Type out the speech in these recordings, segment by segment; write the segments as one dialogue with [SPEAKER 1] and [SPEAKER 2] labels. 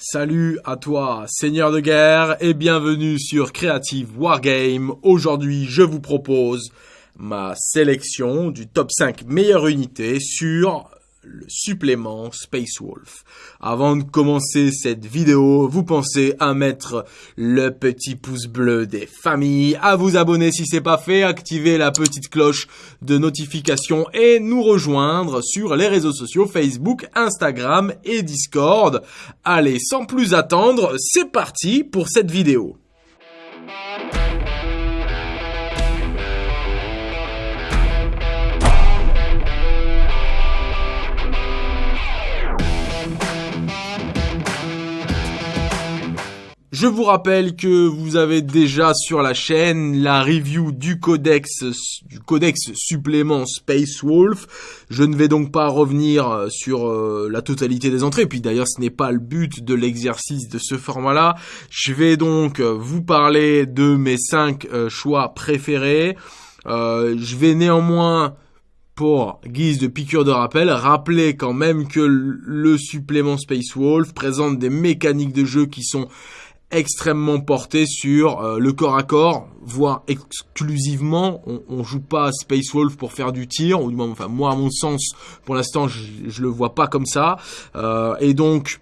[SPEAKER 1] Salut à toi, seigneur de guerre, et bienvenue sur Creative Wargame. Aujourd'hui, je vous propose ma sélection du top 5 meilleures unités sur le supplément Space Wolf. Avant de commencer cette vidéo, vous pensez à mettre le petit pouce bleu des familles, à vous abonner si c'est pas fait, activer la petite cloche de notification et nous rejoindre sur les réseaux sociaux Facebook, Instagram et Discord. Allez, sans plus attendre, c'est parti pour cette vidéo. Je vous rappelle que vous avez déjà sur la chaîne la review du codex, du codex supplément Space Wolf. Je ne vais donc pas revenir euh, sur euh, la totalité des entrées. Puis d'ailleurs, ce n'est pas le but de l'exercice de ce format-là. Je vais donc euh, vous parler de mes cinq choix préférés. je vais néanmoins pour guise de piqûre de rappel, rappeler quand même que le supplément Space Wolf présente des mécaniques de jeu qui sont extrêmement porté sur euh, le corps à corps, voire exclusivement. On, on, joue pas Space Wolf pour faire du tir, ou du moins, enfin moi à mon sens, pour l'instant, je, je le vois pas comme ça. Euh, et donc,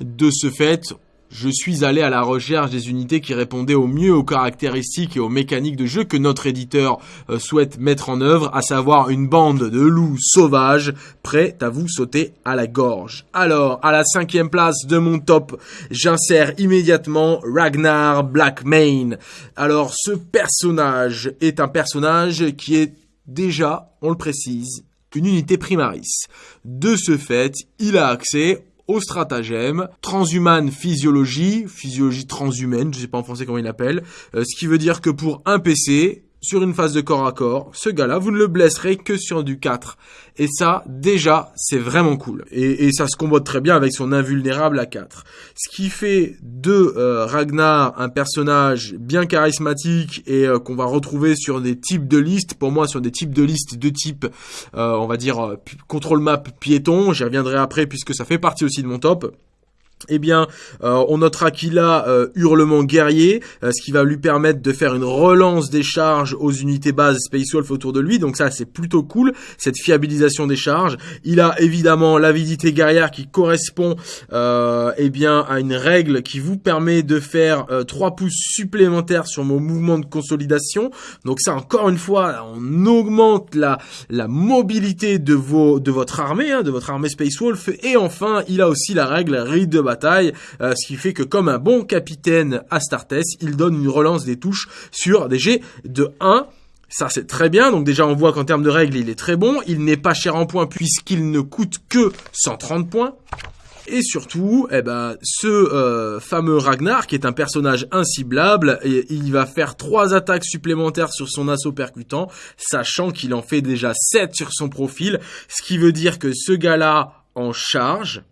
[SPEAKER 1] de ce fait, je suis allé à la recherche des unités qui répondaient au mieux aux caractéristiques et aux mécaniques de jeu que notre éditeur euh, souhaite mettre en œuvre, à savoir une bande de loups sauvages prêts à vous sauter à la gorge. Alors, à la cinquième place de mon top, j'insère immédiatement Ragnar Blackmane. Alors, ce personnage est un personnage qui est déjà, on le précise, une unité primaris. De ce fait, il a accès au stratagème, transhumane physiologie, physiologie transhumaine, je sais pas en français comment il l'appelle, euh, ce qui veut dire que pour un PC, sur une phase de corps à corps, ce gars-là, vous ne le blesserez que sur du 4. Et ça, déjà, c'est vraiment cool. Et, ça se combote très bien avec son invulnérable à 4. Ce qui fait de euh, Ragnar un personnage bien charismatique et euh, qu'on va retrouver sur des types de listes. Pour moi, sur des types de listes de type, euh, on va dire, contrôle map piéton. J'y reviendrai après puisque ça fait partie aussi de mon top eh bien, euh, on notera qu'il a euh, hurlement guerrier, euh, ce qui va lui permettre de faire une relance des charges aux unités bases Space Wolf autour de lui. Donc ça, c'est plutôt cool, cette fiabilisation des charges. Il a évidemment l'avidité guerrière qui correspond eh bien à une règle qui vous permet de faire 3 pouces supplémentaires sur vos mouvements de consolidation. Donc ça, encore une fois, on augmente la, la mobilité de, vos, de votre armée, hein, de votre armée Space Wolf. Et enfin, il a aussi la règle Read de euh, ce qui fait que comme un bon capitaine Astartes, il donne une relance des touches sur des jets de 1 ça c'est très bien, donc déjà on voit qu'en termes de règles il est très bon, il n'est pas cher en points puisqu'il ne coûte que 130 points. Et surtout, eh ben, ce euh, fameux Ragnar, qui est un personnage inciblable, il va faire trois attaques supplémentaires sur son assaut percutant, sachant qu'il en fait déjà 7 sur son profil, ce qui veut dire que ce gars-là en charge,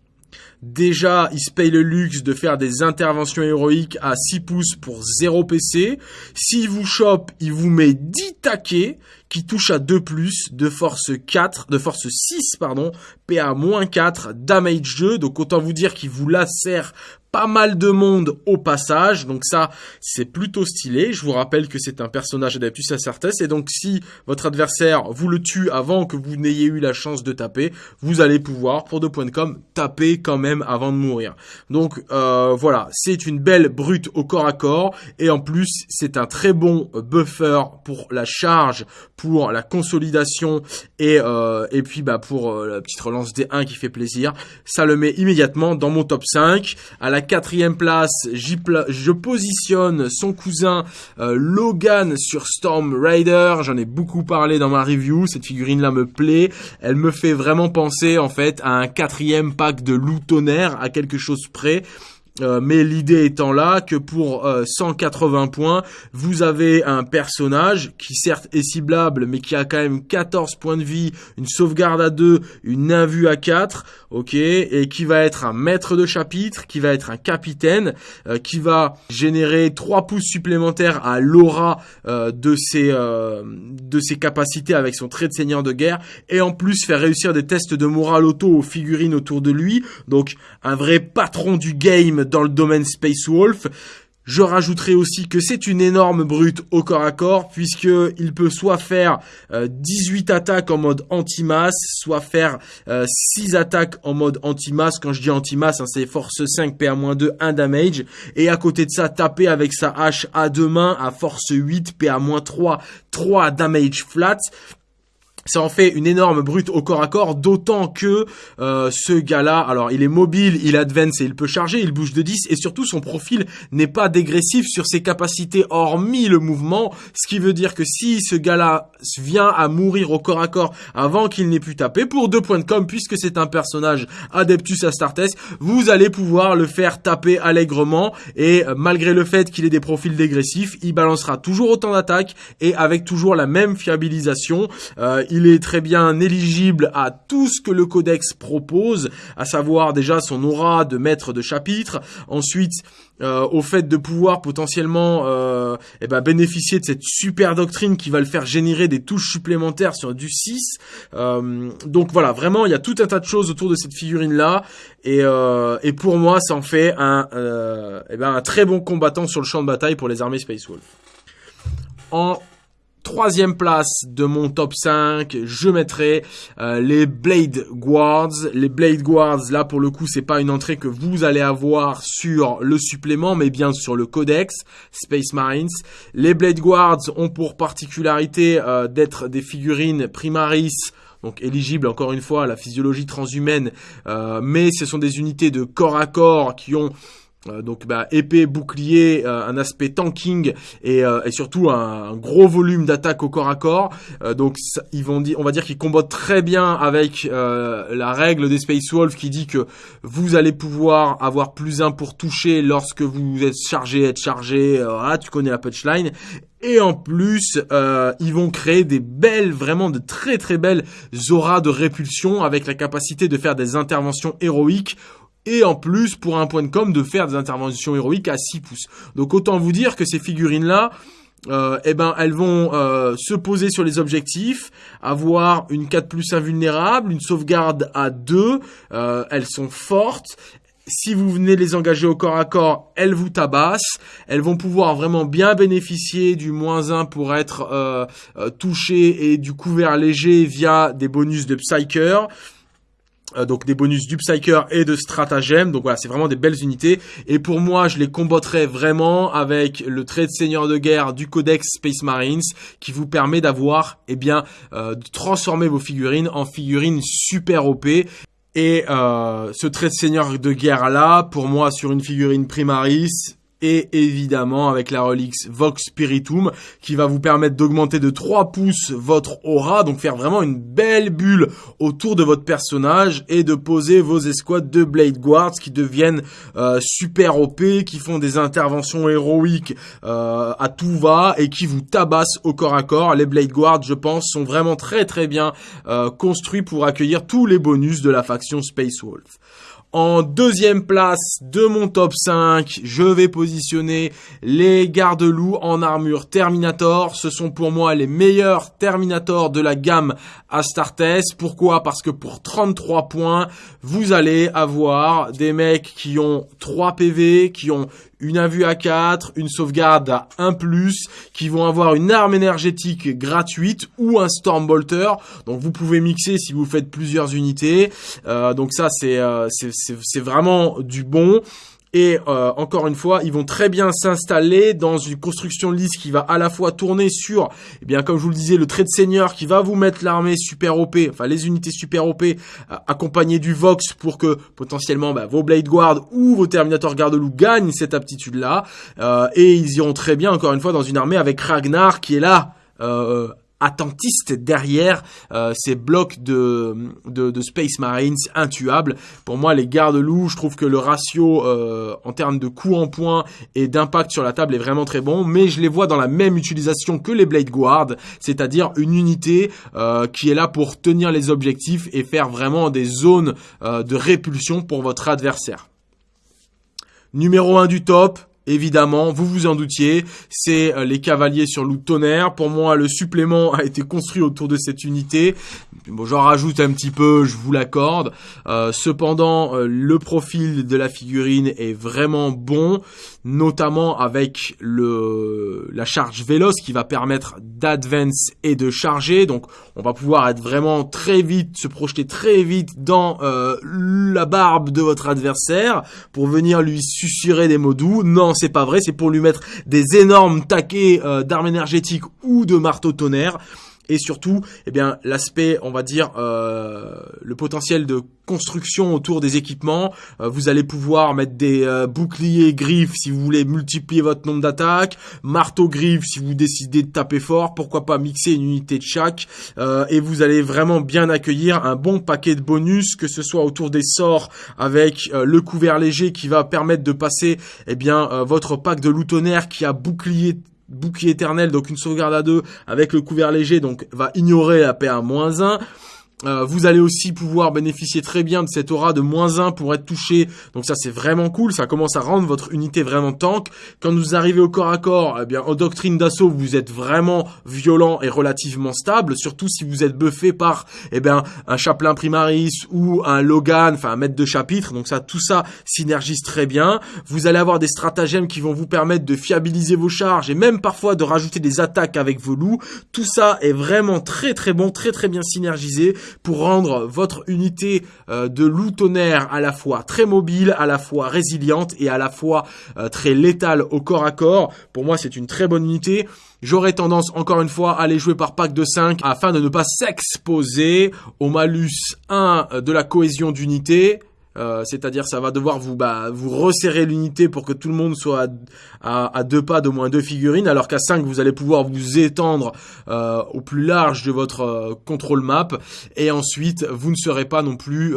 [SPEAKER 1] Déjà, il se paye le luxe de faire des interventions héroïques à 6 pouces pour 0 PC. S'il vous chope, il vous met 10 taquets qui touchent à 2 plus de force 4, de force 6, pardon, PA-4, damage 2. Donc autant vous dire qu'il vous lacère pas mal de monde au passage, donc ça c'est plutôt stylé. Je vous rappelle que c'est un personnage Adeptus Astartes et donc si votre adversaire vous le tue avant que vous n'ayez eu la chance de taper, vous allez pouvoir pour deux points de com taper quand même avant de mourir. Donc euh, voilà, c'est une belle brute au corps à corps et en plus c'est un très bon buffer pour la charge, pour la consolidation et euh, et puis bah pour euh, la petite relance D1 qui fait plaisir. Ça le met immédiatement dans mon top 5 à la quatrième place, je positionne son cousin euh, Logan sur Storm Raider. J'en ai beaucoup parlé dans ma review. Cette figurine-là me plaît. Elle me fait vraiment penser en fait à un quatrième pack de loup tonnerre, à quelque chose près. Euh, mais l'idée étant là que pour 180 points, vous avez un personnage qui certes est ciblable, mais qui a quand même 14 points de vie, une sauvegarde à 2, une invue à 4, ok, et qui va être un maître de chapitre, qui va être un capitaine, qui va générer 3 pouces supplémentaires à l'aura de ses de ses capacités avec son trait de seigneur de guerre, et en plus faire réussir des tests de morale auto aux figurines autour de lui. Donc un vrai patron du game dans le domaine Space Wolf. Je rajouterai aussi que c'est une énorme brute au corps à corps puisque il peut soit faire 18 euh, attaques en mode anti-masse, soit faire 6 euh, attaques en mode anti-masse. Quand je dis anti-masse, hein, c'est force 5 PA-2 1 damage et à côté de ça taper avec sa hache à deux mains à force 8 PA-3 3 damage flat ça en fait une énorme brute au corps à corps, d'autant que euh, ce gars-là, alors il est mobile, il advance et il peut charger, il bouge de 10, et surtout son profil n'est pas dégressif sur ses capacités hormis le mouvement, ce qui veut dire que si ce gars-là vient à mourir au corps à corps avant qu'il n'ait pu taper, pour deux points de com, puisque c'est un personnage Adeptus Astartes, vous allez pouvoir le faire taper allègrement, et euh, malgré le fait qu'il ait des profils dégressifs, il balancera toujours autant d'attaques, et avec toujours la même fiabilisation, euh, est très bien éligible à tout ce que le codex propose, à savoir déjà son aura de maître de chapitre, ensuite euh, au fait de pouvoir potentiellement euh, eh ben, bénéficier de cette super doctrine qui va le faire générer des touches supplémentaires sur du 6. Euh, donc voilà, vraiment, il y a tout un tas de choses autour de cette figurine-là. Et, et pour moi, ça en fait un, eh ben, un très bon combattant sur le champ de bataille pour les armées Space Wolf. En troisième place de mon top 5, je mettrai euh, les Blade Guards. Les Blade Guards, là pour le coup, c'est pas une entrée que vous allez avoir sur le supplément, mais bien sur le codex Space Marines. Les Blade Guards ont pour particularité euh, d'être des figurines primaris donc éligibles encore une fois à la physiologie transhumaine, euh, mais ce sont des unités de corps à corps qui ont euh, donc bah, épée, bouclier, euh, un aspect tanking et, euh, et surtout un, gros volume d'attaque au corps à corps. donc ils vont on va dire qu'ils combattent très bien avec la règle des Space Wolves qui dit que vous allez pouvoir avoir plus un pour toucher lorsque vous êtes chargé, être chargé. voilà, tu connais la punchline. Et en plus, ils vont créer des belles, vraiment de très très belles auras de répulsion avec la capacité de faire des interventions héroïques et en plus pour un point de com de faire des interventions héroïques à 6 pouces. Donc autant vous dire que ces figurines là euh, eh ben elles vont euh, se poser sur les objectifs, avoir une 4 plus invulnérable, une sauvegarde à 2, euh, elles sont fortes. Si vous venez les engager au corps à corps, elles vous tabassent. Elles vont pouvoir vraiment bien bénéficier du moins 1 pour être euh, touchées et du couvert léger via des bonus de Psyker. Euh, donc des bonus du Psyker et de stratagème. Donc voilà, c'est vraiment des belles unités. Et pour moi, je les combattrai vraiment avec le trait de seigneur de guerre du Codex Space Marines qui vous permet d'avoir, eh bien, euh, de transformer vos figurines en figurines super OP. Et euh, ce trait de seigneur de guerre là, pour moi, sur une figurine Primaris, et évidemment avec la Relix Vox Spiritum qui va vous permettre d'augmenter de 3 pouces votre aura, donc faire vraiment une belle bulle autour de votre personnage et de poser vos escouades de Blade Guards qui deviennent euh, super OP, qui font des interventions héroïques euh, à tout va et qui vous tabassent au corps à corps. Les Blade Guards, je pense, sont vraiment très très bien euh, construits pour accueillir tous les bonus de la faction Space Wolf. En deuxième place de mon top 5, je vais positionner les garde-loups en armure Terminator. Ce sont pour moi les meilleurs Terminator de la gamme Astartes. Pourquoi? Parce que pour 33 points, vous allez avoir des mecs qui ont 3 PV, qui ont une invue à 4, une sauvegarde à 1+, qui vont avoir une arme énergétique gratuite ou un Stormbolter. Donc vous pouvez mixer si vous faites plusieurs unités. Euh, donc ça c'est euh, c'est vraiment du bon. Et euh, encore une fois, ils vont très bien s'installer dans une construction lisse qui va à la fois tourner sur, eh bien comme je vous le disais, le trait de seigneur qui va vous mettre l'armée super OP, enfin les unités super OP, euh, accompagnées du Vox pour que potentiellement bah, vos Blade Guard ou vos Terminator Garde-Loup gagnent cette aptitude-là. Euh, et ils iront très bien, encore une fois, dans une armée avec Ragnar qui est là attentiste derrière euh, ces blocs de, de, Space Marines intuables. Pour moi, les gardes-loups, je trouve que le ratio euh, en termes de coût en points et d'impact sur la table est vraiment très bon, mais je les vois dans la même utilisation que les Blade Guard, c'est-à-dire une unité euh, qui est là pour tenir les objectifs et faire vraiment des zones de répulsion pour votre adversaire. Numéro 1 du top, évidemment, vous vous en doutiez, c'est euh, les cavaliers sur loup tonnerre. Pour moi, le supplément a été construit autour de cette unité. Bon, j'en rajoute un petit peu, je vous l'accorde. Euh, cependant, euh, le profil de la figurine est vraiment bon, notamment avec la charge véloce qui va permettre d'advance et de charger. Donc, on va pouvoir être vraiment très vite, se projeter très vite dans la barbe de votre adversaire pour venir lui susurrer des mots doux. Non, c'est pas vrai, c'est pour lui mettre des énormes taquets euh, d'armes énergétiques ou de marteau tonnerre et surtout, eh bien, l'aspect, on va dire, euh, le potentiel de construction autour des équipements. Euh, vous allez pouvoir mettre des boucliers griffes si vous voulez multiplier votre nombre d'attaques, marteau griffes si vous décidez de taper fort, pourquoi pas mixer une unité de chaque, et vous allez vraiment bien accueillir un bon paquet de bonus, que ce soit autour des sorts avec le couvert léger qui va permettre de passer, eh bien, votre pack de loutonnaire qui a bouclier bouclier éternel, donc une sauvegarde à deux avec le couvert léger, donc va ignorer la PA-1. Euh, vous allez aussi pouvoir bénéficier très bien de cette aura de moins 1 pour être touché. Donc ça c'est vraiment cool, ça commence à rendre votre unité vraiment tank. Quand vous arrivez au corps à corps, eh bien en doctrine d'assaut, vous êtes vraiment violent et relativement stable, surtout si vous êtes buffé par eh bien un chaplain primaris ou un Logan, enfin un maître de chapitre. Donc ça tout ça synergise très bien. Vous allez avoir des stratagèmes qui vont vous permettre de fiabiliser vos charges et même parfois de rajouter des attaques avec vos loups. Tout ça est vraiment très très bon, très très bien synergisé pour rendre votre unité euh, de loup tonnerre à la fois très mobile, à la fois résiliente et à la fois euh, très létale au corps à corps. Pour moi, c'est une très bonne unité. J'aurais tendance, encore une fois, à les jouer par pack de 5 afin de ne pas s'exposer au malus 1 de la cohésion d'unité euh, c'est-à-dire ça va devoir vous bah, vous resserrer l'unité pour que tout le monde soit à, deux pas de moins deux figurines, alors qu'à 5 vous allez pouvoir vous étendre euh, au plus large de votre euh, contrôle map, et ensuite vous ne serez pas non plus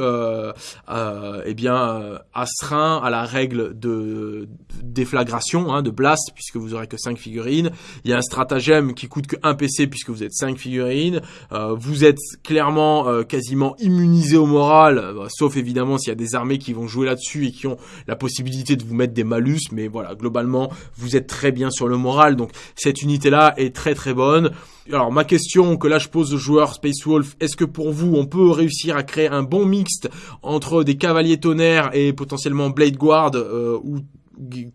[SPEAKER 1] eh bien astreint à la règle de déflagration, hein, de blast, puisque vous aurez que 5 figurines. Il y a un stratagème qui coûte que 1 PC puisque vous êtes 5 figurines. vous êtes clairement quasiment immunisé au moral, sauf évidemment s'il y a des armées qui vont jouer là-dessus et qui ont la possibilité de vous mettre des malus, mais voilà, globalement, vous êtes très bien sur le moral, donc cette unité-là est très très bonne. Alors ma question que là je pose aux joueurs Space Wolf, est-ce que pour vous on peut réussir à créer un bon mixte entre des cavaliers tonnerres et potentiellement Blade Guard euh, ou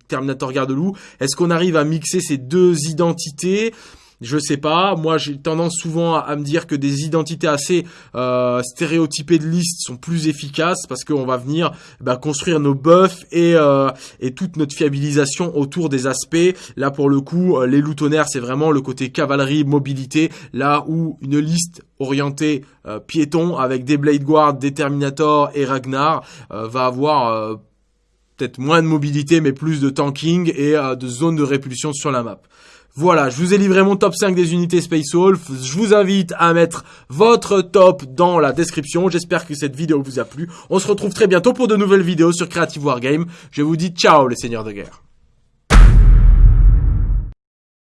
[SPEAKER 1] Terminator Garde-Loup? Est-ce qu'on arrive à mixer ces deux identités? Je sais pas. Moi, j'ai tendance souvent à, me dire que des identités assez euh, stéréotypées de liste sont plus efficaces parce qu'on va venir bah, construire nos buffs et, euh, et toute notre fiabilisation autour des aspects. Là, pour le coup, euh, les loutonnaires, c'est vraiment le côté cavalerie, mobilité. Là où une liste orientée piéton avec des Blade Guard, des Terminator et Ragnar va avoir peut-être moins de mobilité mais plus de tanking et de zones de répulsion sur la map. Voilà, je vous ai livré mon top 5 des unités Space Wolf. Je vous invite à mettre votre top dans la description. J'espère que cette vidéo vous a plu. On se retrouve très bientôt pour de nouvelles vidéos sur Creative Wargame. Je vous dis ciao les seigneurs de guerre.